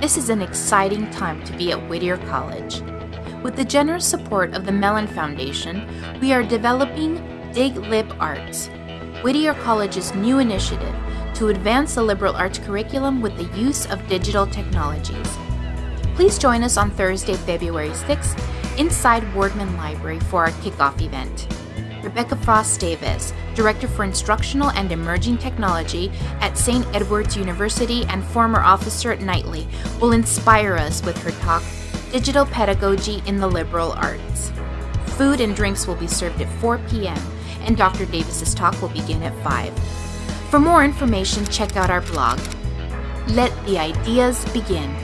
This is an exciting time to be at Whittier College. With the generous support of the Mellon Foundation, we are developing Dig Lib Arts, Whittier College's new initiative to advance the liberal arts curriculum with the use of digital technologies. Please join us on Thursday, February 6th inside Wardman Library for our kickoff event. Rebecca Frost Davis, Director for Instructional and Emerging Technology at St. Edward's University and former officer at NITLE, will inspire us with her talk, Digital Pedagogy in the Liberal Arts. Food and drinks will be served at 4 p.m., and Dr. Davis's talk will begin at 5. For more information, check out our blog. Let the ideas begin.